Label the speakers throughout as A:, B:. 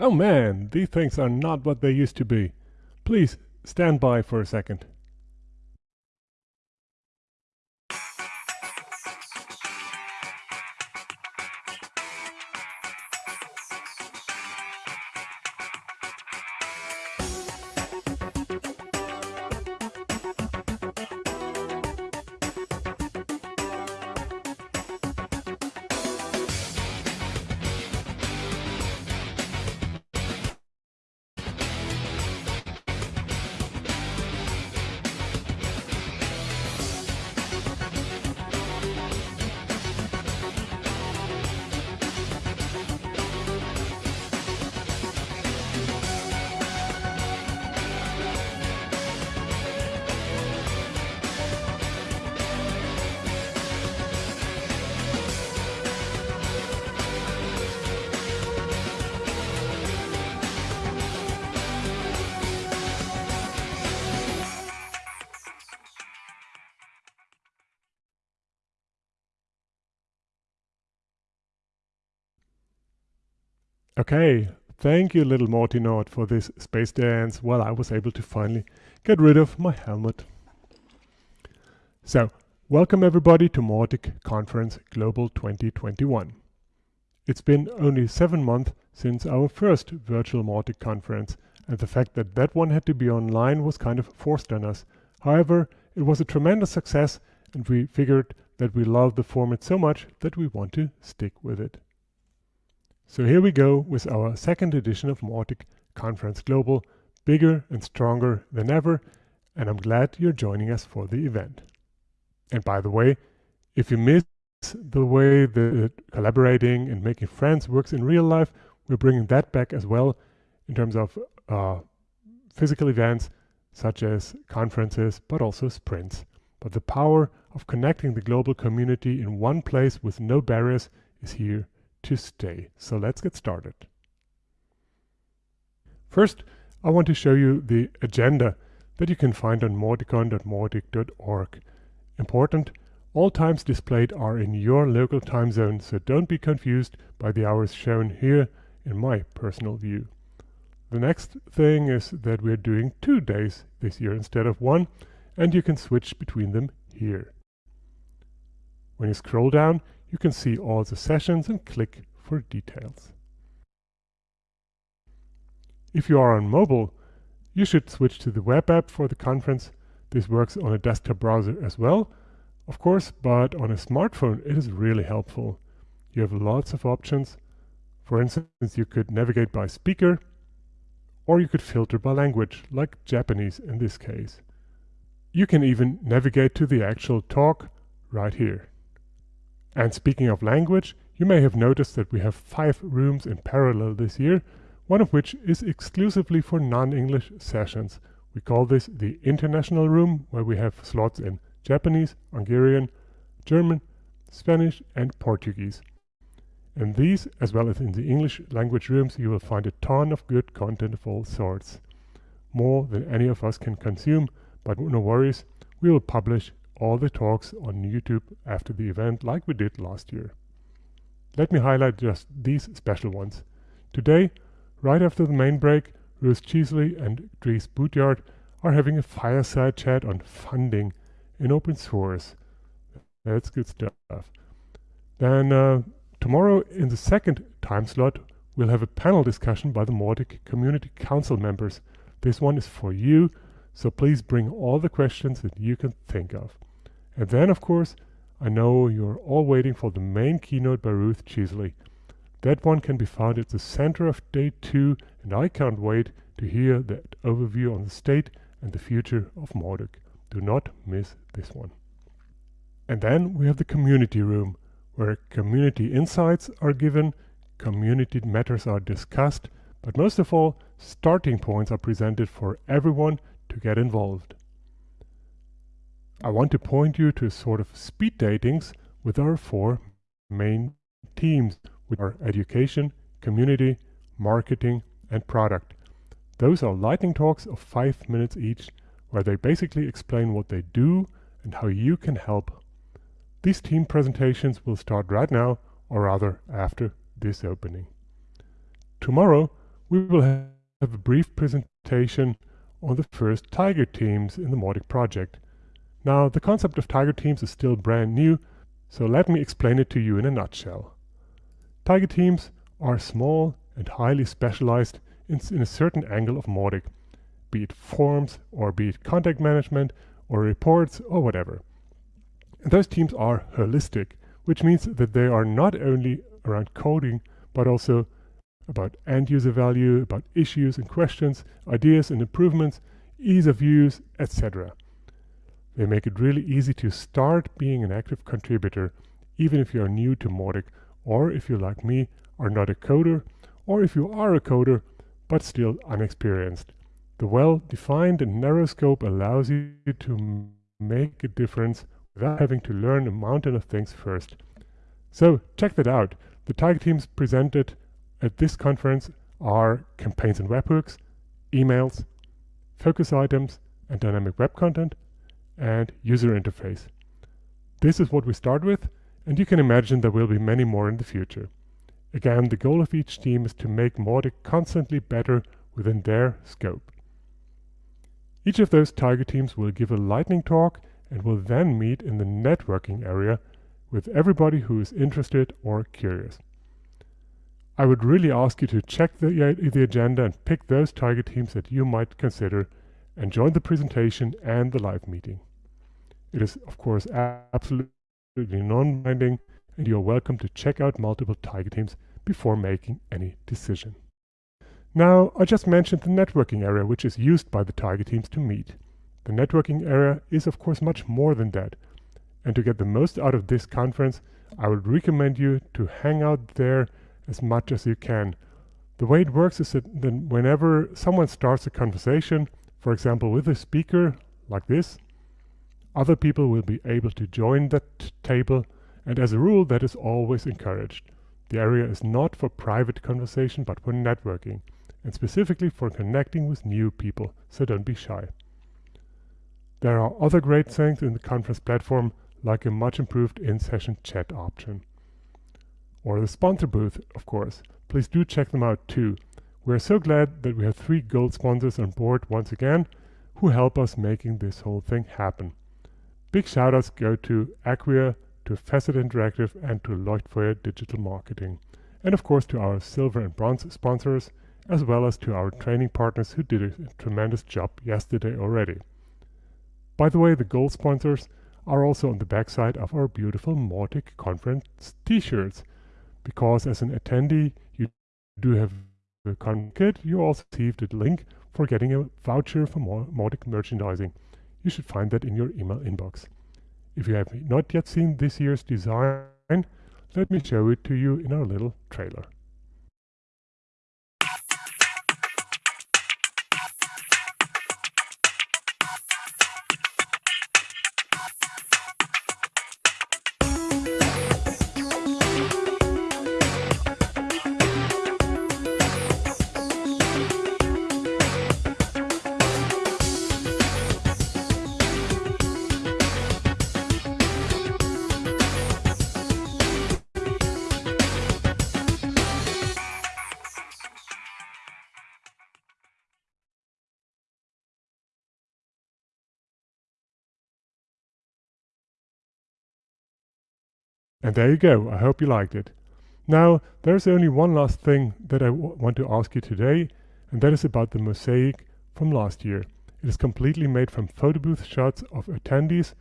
A: Oh man, these things are not what they used to be. Please stand by for a second. Okay, thank you little Morty Nord for this space dance while I was able to finally get rid of my helmet. So, welcome everybody to Mautic Conference Global 2021. It's been only seven months since our first virtual Mautic conference and the fact that that one had to be online was kind of forced on us. However, it was a tremendous success and we figured that we love the format so much that we want to stick with it. So here we go with our second edition of Mautic Conference Global, bigger and stronger than ever, and I'm glad you're joining us for the event. And by the way, if you miss the way the collaborating and making friends works in real life, we're bringing that back as well in terms of uh, physical events such as conferences, but also sprints. But the power of connecting the global community in one place with no barriers is here to stay. So let's get started. First, I want to show you the agenda that you can find on mauticon.mautic.org. Important, all times displayed are in your local time zone, so don't be confused by the hours shown here in my personal view. The next thing is that we're doing two days this year instead of one, and you can switch between them here. When you scroll down, you can see all the sessions and click for details. If you are on mobile, you should switch to the web app for the conference. This works on a desktop browser as well, of course, but on a smartphone it is really helpful. You have lots of options. For instance, you could navigate by speaker, or you could filter by language, like Japanese in this case. You can even navigate to the actual talk right here. And speaking of language, you may have noticed that we have five rooms in parallel this year, one of which is exclusively for non-English sessions. We call this the International Room, where we have slots in Japanese, Hungarian, German, Spanish and Portuguese. In these, as well as in the English language rooms, you will find a ton of good content of all sorts. More than any of us can consume, but no worries, we will publish all the talks on YouTube after the event like we did last year. Let me highlight just these special ones. Today, right after the main break, Ruth Cheesley and Dries Buytaert are having a fireside chat on funding in open source. That's good stuff. Then uh, tomorrow in the second time slot, we'll have a panel discussion by the Mautic Community Council members. This one is for you, so please bring all the questions that you can think of. And then, of course, I know you're all waiting for the main keynote by Ruth Cheesley. That one can be found at the center of day two, and I can't wait to hear that overview on the state and the future of Mautic. Do not miss this one. And then we have the community room, where community insights are given, community matters are discussed, but most of all, starting points are presented for everyone to get involved. I want to point you to a sort of speed datings with our four main teams, which are education, community, marketing, and product. Those are lightning talks of five minutes each, where they basically explain what they do and how you can help. These team presentations will start right now, or rather after this opening. Tomorrow, we will have a brief presentation on the first Tiger teams in the Mautic project. Now, the concept of Tiger teams is still brand new, so let me explain it to you in a nutshell. Tiger teams are small and highly specialized in, in a certain angle of Mautic, be it forms or be it contact management or reports or whatever. And those teams are holistic, which means that they are not only around coding, but also about end user value, about issues and questions, ideas and improvements, ease of use, etc. They make it really easy to start being an active contributor, even if you are new to Mautic, or if you, like me, are not a coder, or if you are a coder, but still unexperienced. The well-defined and narrow scope allows you to make a difference without having to learn a mountain of things first. So check that out. The Tiger teams presented at this conference are campaigns and webhooks, emails, focus items and dynamic web content, and user interface. This is what we start with, and you can imagine there will be many more in the future. Again, the goal of each team is to make Mautic constantly better within their scope. Each of those Tiger teams will give a lightning talk and will then meet in the networking area with everybody who is interested or curious. I would really ask you to check the, uh, the agenda and pick those Tiger teams that you might consider and join the presentation and the live meeting. It is, of course, absolutely non-binding and you are welcome to check out multiple Tiger teams before making any decision. Now, I just mentioned the networking area which is used by the Tiger teams to meet. The networking area is of course much more than that. And to get the most out of this conference, I would recommend you to hang out there as much as you can. The way it works is that whenever someone starts a conversation, for example with a speaker like this, other people will be able to join that table and as a rule that is always encouraged. The area is not for private conversation but for networking and specifically for connecting with new people, so don't be shy. There are other great things in the conference platform like a much improved in-session chat option or the sponsor booth, of course. Please do check them out too. We're so glad that we have three gold sponsors on board once again who help us making this whole thing happen. Big shoutouts go to Acquia, to Facet Interactive and to Leuchtfeuer Digital Marketing. And of course to our silver and bronze sponsors, as well as to our training partners who did a tremendous job yesterday already. By the way, the gold sponsors are also on the backside of our beautiful Mautic conference t-shirts because as an attendee you do have a con kit, you also received a link for getting a voucher for Mautic merchandising. You should find that in your email inbox. If you have not yet seen this year's design, let me show it to you in our little trailer. And there you go, I hope you liked it. Now, there's only one last thing that I want to ask you today, and that is about the mosaic from last year. It is completely made from photo booth shots of attendees,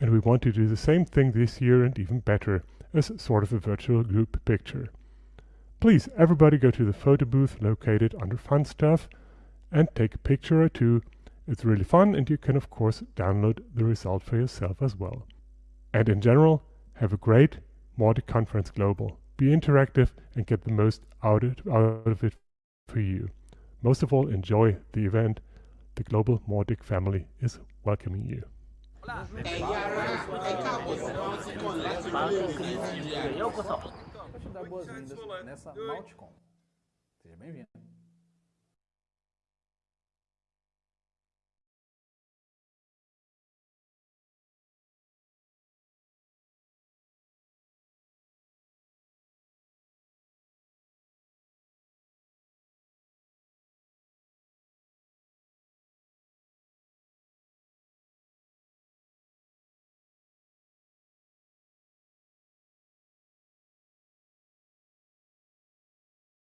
A: and we want to do the same thing this year and even better, as sort of a virtual group picture. Please, everybody go to the photo booth located under Fun Stuff and take a picture or two. It's really fun and you can of course download the result for yourself as well. And in general, have a great Mautic Conference Global. Be interactive and get the most out of it for you. Most of all, enjoy the event. The global Mautic family is welcoming you. Seja bem-vindo.